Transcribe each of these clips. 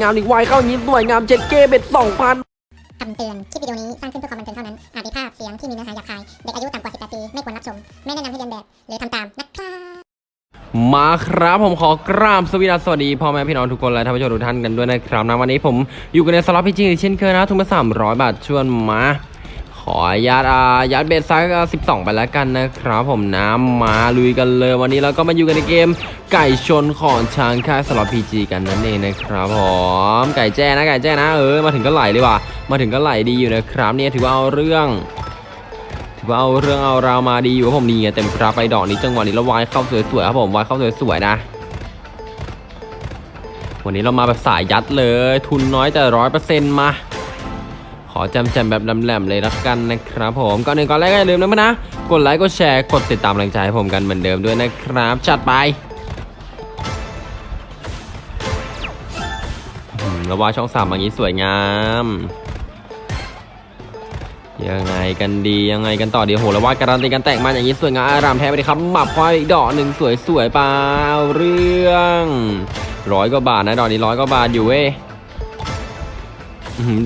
งามอีกวายเข้าอย่างนี้สวยงามเจ็ดเกเบ็ดสองพันคำเตือน คลิปวิดีโอนี้สร้างขึ้นเพื่อความบันเทิงเท่านั้น อาจมีภาพเสียงที่มีเนื้อหาหยาบคาย เด็กอายุต่ำกว่า 18 ปี ไม่ควรรับชม ไม่แนะนำให้เรียนแบบ หรือทำตามนะครับมาครับผมขอกราบสวีดัสสวัสดีพ่อแม่พี่น้องทุกคนและท่านผู้ชมทุกท่านกันด้วยนะครับนะวันนี้ผมอยู่กันในสล็อตพีจีเช่นเคยนะทุนมาสามร้อยบาทชวนมา ขออนุญาตอายัดเบสซส์สิบสองไปแล้วกันนะครับผมน้ำมาลุยกันเลยวันนี้เราก็มาอยู่กันในเกม ไก่ชนของช้างค่ายสล็อตพีจีกันนั่นเองนะครับผมไก่แจ้นะไก่แจ้นะเออมาถึงก็ไหลเลยว่ะมาถึงก็ไหลดีอยู่นะครับเนี่ยถือว่าเอาเรื่องถือว่าเอาเรื่องเอาราวมาดีอยู่ผมนี่ไงเต็มกราไปดอกนี้จังหวะนี้แล้ววายเข้าสวยๆครับผมวายเข้าสวยๆนะวันนี้เรามาแบบสายยัดเลย ทุนน้อยแต่ร้อยเปอร์เซ็นต์มา ขอจำแจมแบบแหลมๆเลยละกันนะครับผมก่อนหนึ่งก่อนแรกก็อย่าลืมนะนะกดไลค์กดแชร์กดติดตามกำลังใจให้ผมกันเหมือนเดิมด้วยนะครับจัดไปอืมแล้วว่าช่องสามอย่างนี้สวยงามยังไงกันดียังไงกันต่อดีโหแล้วว่าการันตีกันแต่งมาอย่างนี้สวยงามอารามแท้ไปเลยครับหมับควายดอกหนึ่งสวยๆเปล่าเรื่องร้อยกว่าบาทนะดอกนี้ร้อยกว่าบาทอยู่เว้ย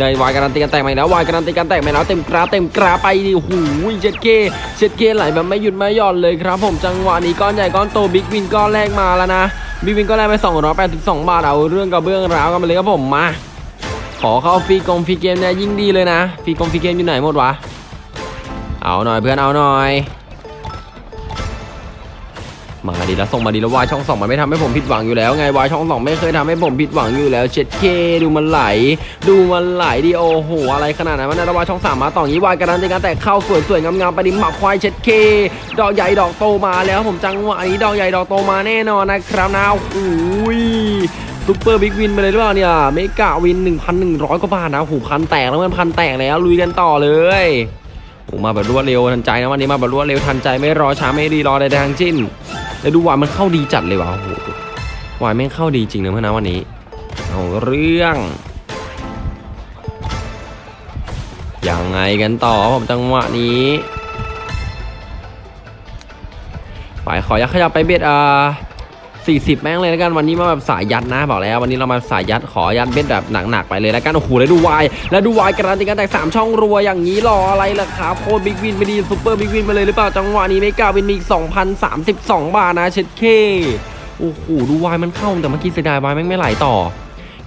ได้วายการันตีกันแต่งมาอีกแล้ววายการันตีกันแต่งมาแล้วเต็มกราเต็มกราไปดิโอ้โหเช็ดเข้เช็ดเข้ไหลแบบไม่หยุดไม่หย่อนเลยครับ ผมจังหวะนี้ก้อนใหญ่ก้อนโต Big Win ก้อนแรกมาแล้วนะ Big Win ก้อนแรกไป282 บาทเอาเรื่องกับเบื้องราวกันไปเลยครับผมมา ขอเข้าฟรีกงฟรีเกมเนี่ยยิ่งดีเลยนะฟรีกงฟรีเกมอยู่ไหนหมดวะเอาหน่อยเพื่อนเอาหน่อย มาดีแล้วส่งมาดีแล้ววายช่องสองมันไม่ทำให้ผมผิดหวังอยู่แล้วไงวายช่องสองไม่เคยทำให้ผมผิดหวังอยู่แล้วเช็ดเข้ดูมันไหล ดูมันไหลดิโอโหอะไรขนาดนั้นมันนะแล้ว Wild ช่องสามมาต่ออย่างนี้ Wild การันตีการแตกเข้าสวยๆงามๆไปดิหมักควายเช็ดเข้ดอกใหญ่ดอกโตมาแล้วผมจังหวะนี้ดอกใหญ่ดอกโตมาแน่นอนนะครับนะโอ้ย Super Big Win ไปเลยหรือเปล่าเนี่ย Mega Win 1,100 กว่าบาทนะหูพันแตกแล้วมันพันแตกแล้วลุยกันต่อเลย โอ้มาแบบรวดเร็วทันใจนะวันนี้มาแบบรวดเร็วทันใจไม่รอช้าไม่รีรอใดๆทั้งสิ้นแล้วดูว่ามันเข้าดีจัดเลยว่ะโอ้โหWild แม่งเข้าดีจริงนะเพื่อนนะวันนี้เอาเรื่องยังไงกันต่อผมจังหวะนี้ไปขอยัดขยับไป bet อ่า 40 แม่งเลยแล้วกันวันนี้มาแบบสายยัดนะบอกแล้ววันนี้เรามาสายยัดขอยัด bet แบบหนักๆไปเลยแล้วกันโอ้โหแล้วดู Wild แล้วดู Wild การันตีการแตกสามช่องรัวอย่างนี้รออะไรล่ะครับโคตร Big Win ไปดิ Super Big Win ไปเลยหรือเปล่าจังหวะนี้ Mega Win มีอีก2,032 บาทนะเช็ดเข้โอ้โหดู Wild มันเข้าแต่เมื่อกี้เสียดาย Wild แม่งไม่ไหลต่อ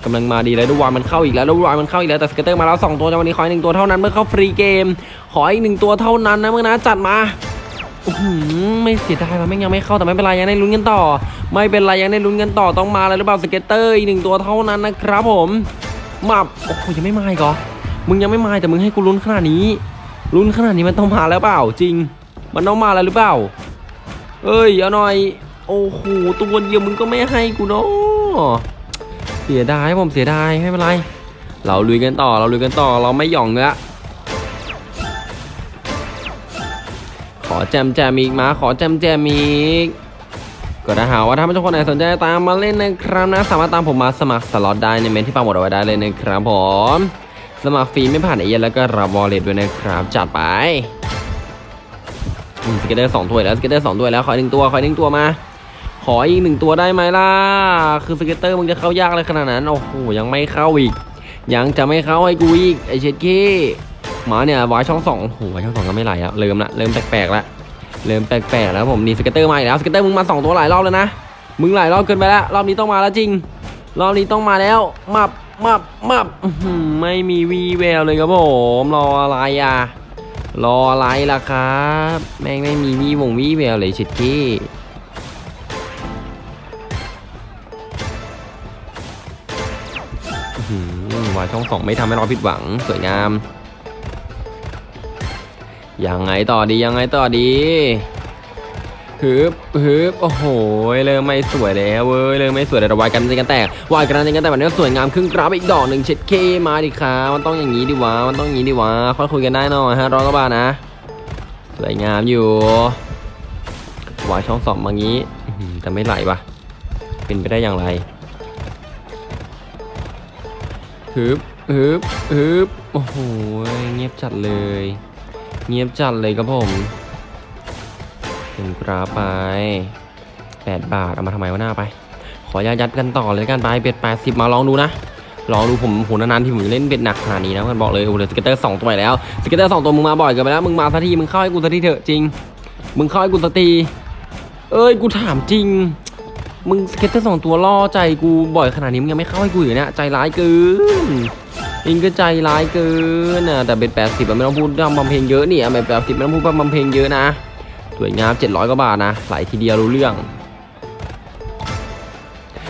กำลังมาดีแล้วดู Wild มันเข้าอีกแล้วแล้ว Wild มันเข้าอีกแล้วแต่ Scatter มาแล้วสองตัวจังหวะนี้ขออีกหนึ่งตัวเท่านั้นเพื่อเข้าฟรีเกม ขออีกหนึ่งตัวเท่านั้นนะเพื่อนนะจัดมาอื้อหือ ไม่เสียดายมันไม่ยังไม่เข้าแต่ไม่เป็นไรยังได้ลุ้นกันต่อ ไม่เป็นไรยังได้ลุ้นกันต่อต้องมาเลยหรือเปล่า Scatter อีกหนึ่งตัวเท่านั้นนะครับผมมาโอ้โหยังไม่มาอีกเหรอมึงยังไม่มาแต่มึงให้กูลุ้นขนาดนี้ลุ้นขนาดนี้มันต้องมาแล้วเปล่าจริง มันต้องมาแล้วหรือเปล่า เอ้ยเอาหน่อย โอ้โหตัวเดียวมึงก็ไม่ให้กูเนาะเสียดายผมเสียดายไม่เป็นไร เราลุยกันต่อเราลุยกันต่อเราไม่หย่องละ แจมแจมอีกมาขอแจมแจมอีกก็ถ้าหาว่าท่านผู้ชมคนไหนสนใจตามมาเล่นนะครับนะ สามารถตามผมมาสมัครสล็อตได้ในเมนที่ปังหมดเอาไว้ได้เลยนะครับผม สมัครฟรีไม่ผ่านเอเย่นต์แล้วก็รับ Wallet ด้วยนะครับ จัดไป Scatter สองตัวแล้ว Scatter สองตัวแล้วขออีกหนึ่งตัวขออีกหนึ่งตัวมา ขออีกหนึ่งตัวได้ไหมล่ะ คือ Scatter มึงจะเข้ายากเลยขนาดนั้น โอ้โหยังไม่เข้าอีก ยังจะไม่เข้าให้กูอีกไอเช็ดเข้ มาเนี่ยวายช่องสองโอ้โหวายช่องสองก็ไม่ไหลอะเริ่มละเริ่มแปลกๆละเริ่มแปลกๆแล้วผมนี่ Scatter มาอีกแล้ว Scatter มึงมาสองตัวหลายรอบแล้วนะมึงหลายรอบเกินไปแล้วรอบนี้ต้องมาแล้วจริง รอบนี้ต้องมาแล้วมับมับมับไม่มีวีแววเลยครับผมรออะไรอะรออะไรล่ะครับ แม่งไม่มีวีวงวีแววเลยชิดกี้วายช่องสองไม่ทำให้เราผิดหวังสวยงาม ยังไงต่อดียังไงต่อดีฮึบฮึบโอ้โหเริ่มไม่สวยแล้วเว้ยเริ่มไม่สวยแต่วายกันจริงกันแตกวายกันจริงกันแต่แบบนี้สวยงามครึ่งกราฟอีกดอกหนึ่งเช็ดเคมาดิครับมันต้องอย่างนี้ดิวะมันต้องอย่างนี้ดิวะค่อยคุยกันได้หน่อยฮะร้อยกว่าบาทนะสวยงามอยู่วายช่องสองมางี้แต่ไม่ไหลวะเป็นไปได้อย่างไรฮึบฮึบฮึบโอ้โหเงียบจัดเลย เงียบจัดเลยครับผมเป็นกราฟไป 8 บาท เอามาทำไมวะหน้าไป ขอยัดยัดกันต่อเลยกันไป bet 80 มาลองดูนะลองดูผมโหนานๆทีผมจะเล่น bet หนักขนาดนี้นะเพื่อนบอกเลยโอ้โหเหลือ Scatter สองตัวแล้ว Scatter สองตัวมึงมาบ่อยเกินไปแล้วมึงมาสักทีมึงเข้าให้กูสักทีเถอะจริง มึงเข้าให้กูสักทีเอ้ยกูถามจริง มึง Scatter สองตัวล่อใจกูบ่อยขนาดนี้มึงยังไม่เข้าให้กูอยู่เนี่ยใจร้ายเกิน อิงก็ใจร้ายเกินนะแต่ bet แปดสิบไม่ต้องพูดพร่ำทำเพลงเยอะนี่อะ bet แปดสิบไม่ต้องพูดพร่ำทำเพลงเยอะนะสวยงามเจ็ดร้อยกว่าบาทนะไหลทีเดียวรู้เรื่อง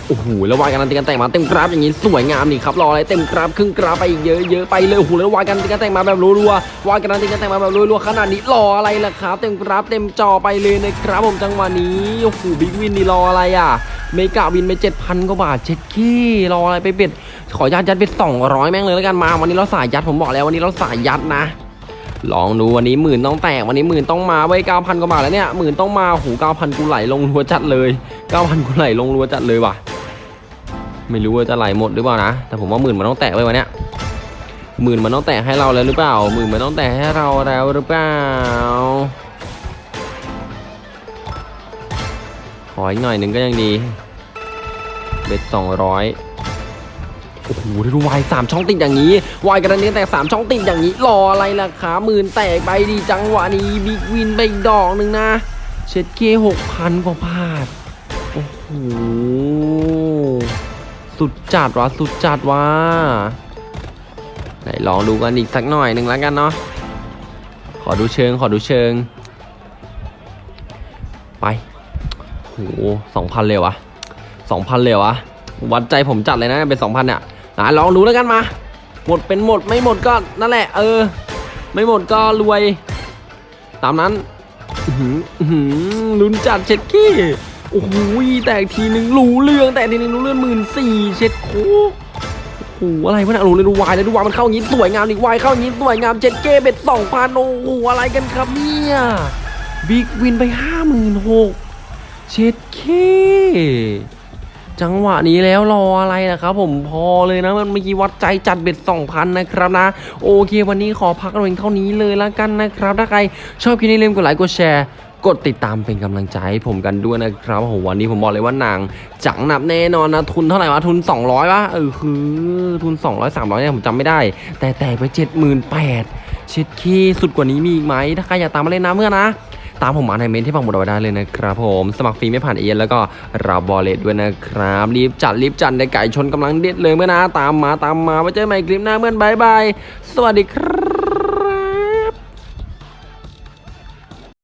โอ้โหแล้ว Wild การันตีการแตกมาเต็มกราฟอย่างนี้สวยงามนี่ครับรออะไรเต็มกราฟครึ่งกราฟไปอีกเยอะเยอะไปเลยโอ้โหแล้ว Wild การันตีการแตกมาแบบรัวๆ Wild การันตีการแตกมาแบบรัวๆขนาดนี้รออะไรล่ะครับ เต็มกราฟเต็มจอไปเลยนะครับผมจังหวะนี้โอ้โห Big Win นี่รออะไรอะ เมกาวินไป7,000กว่าบาทเช็ดขี้รออะไรไปเบ็ดขอยัดยัดไป200แม่งเลยแล้วกันมาวันนี้เราสายยัดผมบอกแล้ววันนี้เราสายยัดนะ ลองดูวันนี้หมื่นต้องแตกวันนี้หมื่นต้องมาไว้เก้าพันกว่าบาทแล้วเนี่ยหมื่นต้องมาโอ้โหเก้าพันกูไหลลงรัวจัดเลยเก้าพันกูไหลลงรัวจัดเลยว่ะ ไม่รู้ว่าจะไหลหมดหรือเปล่านะแต่ผมว่าหมื่นมันต้องแตะไว้วันเนี้ยหมื่นมันต้องแตะให้เราแล้วหรือเปล่าหมื่นมันต้องแตะให้เราแล้วหรือเปล่า ออีกหน่อยหนึ่งก็ยังดี เบ็ดสองร้อยโอ้โหดูวายสามช่องติดอย่างนี้วายกระเด็นแตกสามช่องติดอย่างนี้ รออะไรล่ะขาหมื่นแตกไปดีจังหวะนี้บิ๊กวินไปอีกดอกหนึ่งนะ เช็ดเกหกพันกว่าบาทโอ้โหสุดจัดวะสุดจัดวะไหนลองดูกันอีกสักหน่อยหนึ่งแล้วกันเนาะขอดูเชิงขอดูเชิง ไป หสองพันเลยวะสองพันเลยวะวัดใจผมจัดเลยนะเป็นสองพันเนี่ยอะลองดูแล้วกันมา หมดเป็นหมดไม่หมดก็นั่นแหละ เออ ไม่หมดก็รวย ตามนั้นหืออื้อหือลุ้นจัดเช็ดขี้โอ้โหแตกทีนึงรู้เรื่องแต่ทีนึงรู้เรื่องหมื่นสี่เช็ดโคโอ้โหอะไรวะเนี่ยรู้เลยดูวายเลยดูวายมันเข้าอย่างนี้สวยงามดิวายเข้าอย่างนี้สวยงามเจ็ดเกเบ็ดสองพันโอ้โหอะไรกันครับเนี่ยBig Win ไปห้าหมื่นหก เช็ดเข้จังหวะนี้แล้วรออะไรนะครับผมพอเลยนะมันเมื่อกี้วัดใจจัด bet สองพันนะครับนะ โอเค วันนี้ขอพักเอาเพียงเท่านี้เลยละกันนะครับ ถ้าใครชอบคลิปนี้อย่าลืมกดไลค์กดแชร์กดติดตามเป็นกำลังใจให้ผมกันด้วยนะครับโอ้โหวันนี้ผมบอกเลยว่าหนึบจังหนับแน่นอนนะทุนเท่าไหร่วะทุน 200วะเออคือทุน 200 300เนี่ยผมจำไม่ได้ แต่แตกไป 78,000เช็ดเข้สุดกว่านี้มีอีกไหมถ้าใครอยากตามมาเล่นนะเพื่อนนะ ตามผมมาใน comment ที่ปักหมุดเอาไว้ได้เลยนะครับผมสมัครฟรีไม่ผ่านเอเย่นต์แล้วก็รับ Wallet ด้วยนะครับ รีบจัดรีบจัดในไก่ชนกำลังเด็ดเลยเพื่อนนะตามมาตามมาไว้เจอกันใหม่คลิปหน้าเพื่อน bye bye สวัสดีครับ